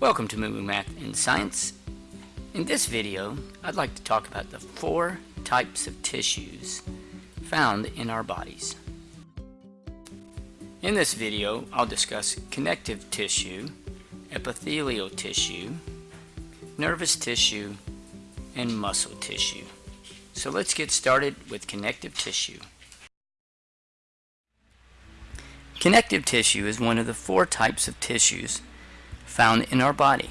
Welcome to Moo Math and Science. In this video, I'd like to talk about the four types of tissues found in our bodies. In this video, I'll discuss connective tissue, epithelial tissue, nervous tissue, and muscle tissue. So let's get started with connective tissue. Connective tissue is one of the four types of tissues found in our body.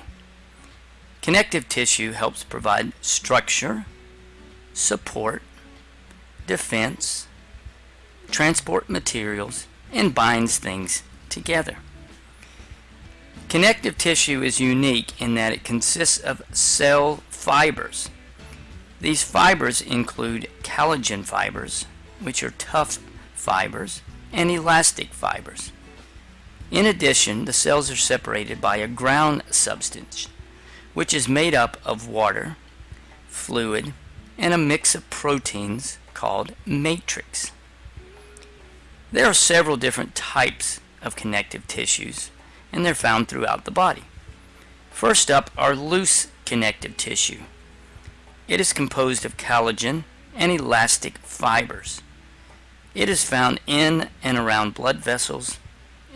Connective tissue helps provide structure, support, defense, transport materials, and binds things together. Connective tissue is unique in that it consists of cell fibers. These fibers include collagen fibers, which are tough fibers, and elastic fibers. In addition, the cells are separated by a ground substance, which is made up of water, fluid, and a mix of proteins called matrix. There are several different types of connective tissues, and they're found throughout the body. First up are loose connective tissue. It is composed of collagen and elastic fibers. It is found in and around blood vessels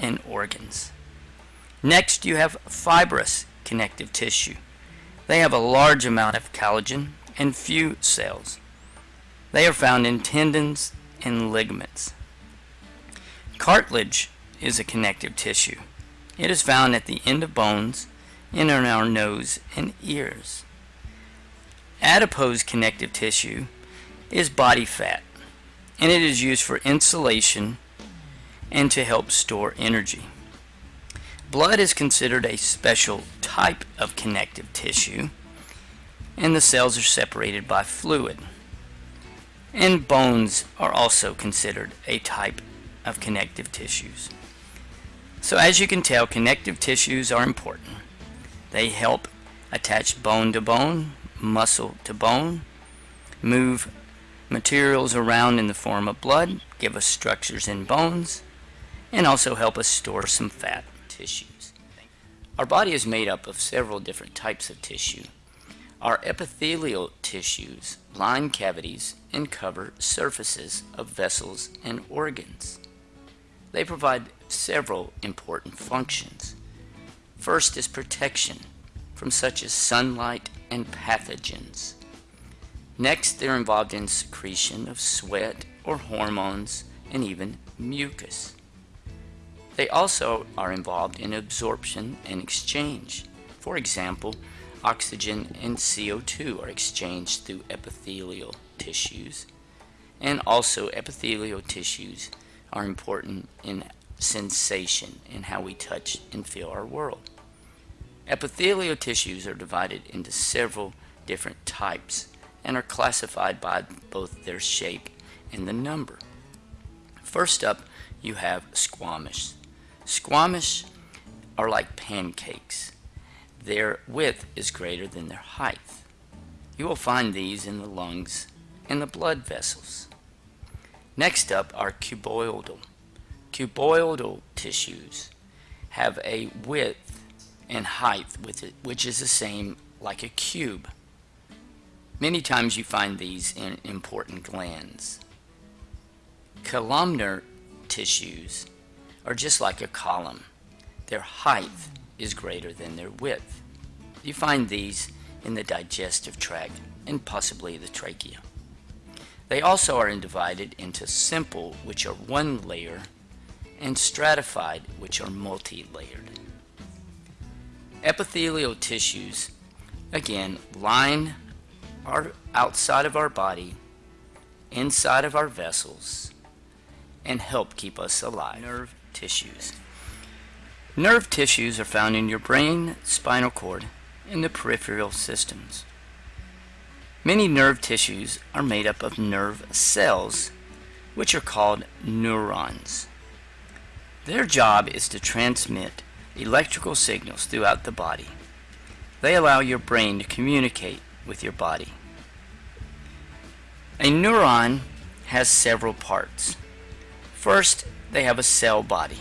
and organs. Next, you have fibrous connective tissue. They have a large amount of collagen and few cells. They are found in tendons and ligaments. Cartilage is a connective tissue. It is found at the end of bones and in our nose and ears. Adipose connective tissue is body fat and it is used for insulation and to help store energy. Blood is considered a special type of connective tissue and the cells are separated by fluid. And bones are also considered a type of connective tissues. So as you can tell, connective tissues are important. They help attach bone to bone, muscle to bone, move materials around in the form of blood, give us structures in bones, and also help us store some fat tissues. Our body is made up of several different types of tissue. Our epithelial tissues line cavities and cover surfaces of vessels and organs. They provide several important functions. First is protection from such as sunlight and pathogens. Next, they're involved in secretion of sweat or hormones and even mucus. They also are involved in absorption and exchange. For example, oxygen and CO2 are exchanged through epithelial tissues. And also epithelial tissues are important in sensation and how we touch and feel our world. Epithelial tissues are divided into several different types and are classified by both their shape and the number. First up, you have squamous. Squamous are like pancakes. Their width is greater than their height. You will find these in the lungs and the blood vessels. Next up are cuboidal. Cuboidal tissues have a width and height it, which is the same like a cube. Many times you find these in important glands. Columnar tissues are just like a column. Their height is greater than their width. You find these in the digestive tract and possibly the trachea. They also are divided into simple, which are one layer, and stratified, which are multi-layered. Epithelial tissues, again, line our outside of our body, inside of our vessels, and help keep us alive. Nerve tissues. Nerve tissues are found in your brain, spinal cord, and the peripheral systems. Many nerve tissues are made up of nerve cells, which are called neurons. Their job is to transmit electrical signals throughout the body. They allow your brain to communicate with your body. A neuron has several parts. First, they have a cell body.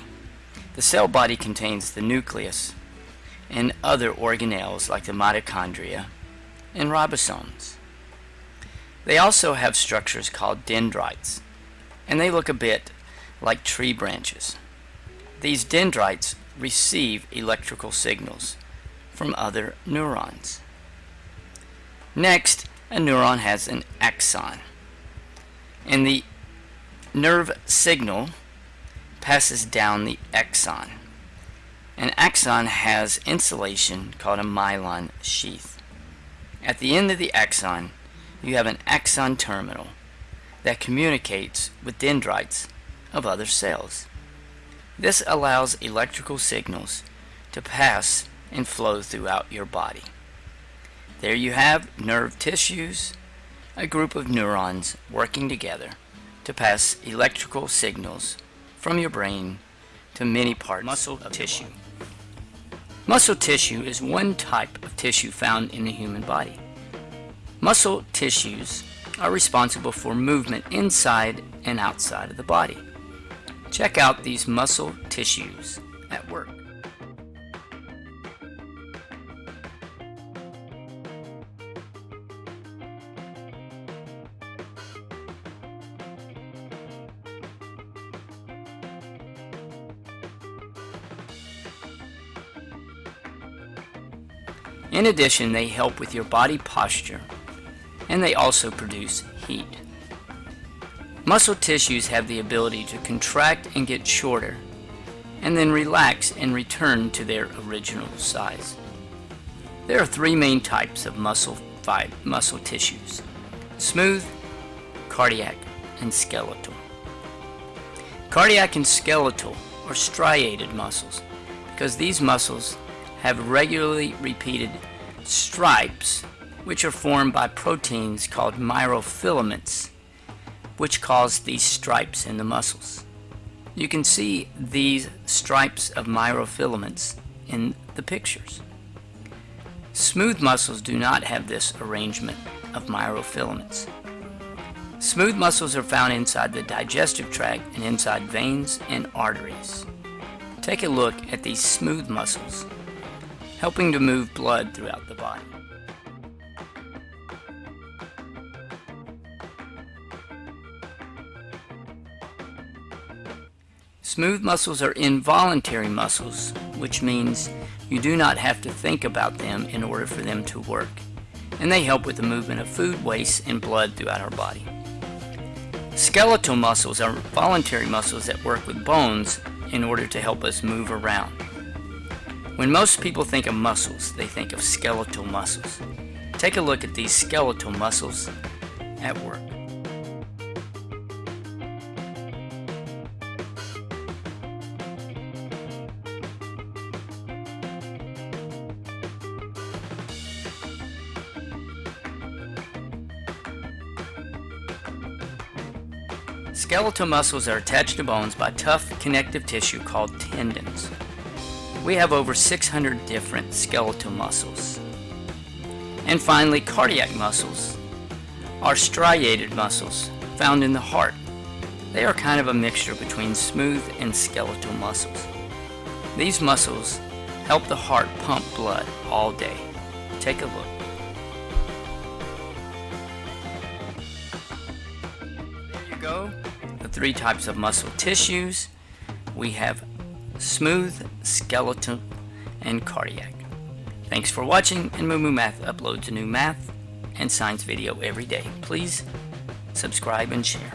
The cell body contains the nucleus, and other organelles like the mitochondria and ribosomes. They also have structures called dendrites, and they look a bit like tree branches. These dendrites receive electrical signals from other neurons. Next, a neuron has an axon, and the nerve signal passes down the axon. An axon has insulation called a myelin sheath. At the end of the axon, you have an axon terminal that communicates with dendrites of other cells. This allows electrical signals to pass and flow throughout your body. There you have nerve tissues, a group of neurons working together to pass electrical signals from your brain to many parts of muscle of tissue. Muscle tissue is one type of tissue found in the human body. Muscle tissues are responsible for movement inside and outside of the body. Check out these muscle tissues at work. In addition, they help with your body posture and they also produce heat. Muscle tissues have the ability to contract and get shorter and then relax and return to their original size. There are three main types of muscle, muscle tissues smooth, cardiac, and skeletal. Cardiac and skeletal are striated muscles because these muscles have regularly repeated stripes which are formed by proteins called myofilaments which cause these stripes in the muscles. You can see these stripes of myofilaments in the pictures. Smooth muscles do not have this arrangement of myofilaments. Smooth muscles are found inside the digestive tract and inside veins and arteries. Take a look at these smooth muscles helping to move blood throughout the body. Smooth muscles are involuntary muscles, which means you do not have to think about them in order for them to work, and they help with the movement of food, waste, and blood throughout our body. Skeletal muscles are voluntary muscles that work with bones in order to help us move around. When most people think of muscles, they think of skeletal muscles. Take a look at these skeletal muscles at work. Skeletal muscles are attached to bones by tough connective tissue called tendons. We have over 600 different skeletal muscles. And finally, cardiac muscles are striated muscles found in the heart. They are kind of a mixture between smooth and skeletal muscles. These muscles help the heart pump blood all day. Take a look. There you go. The three types of muscle tissues. We have smooth, skeletal, and cardiac. Thanks for watching, and Moo Math uploads a new math and science video every day. Please subscribe and share.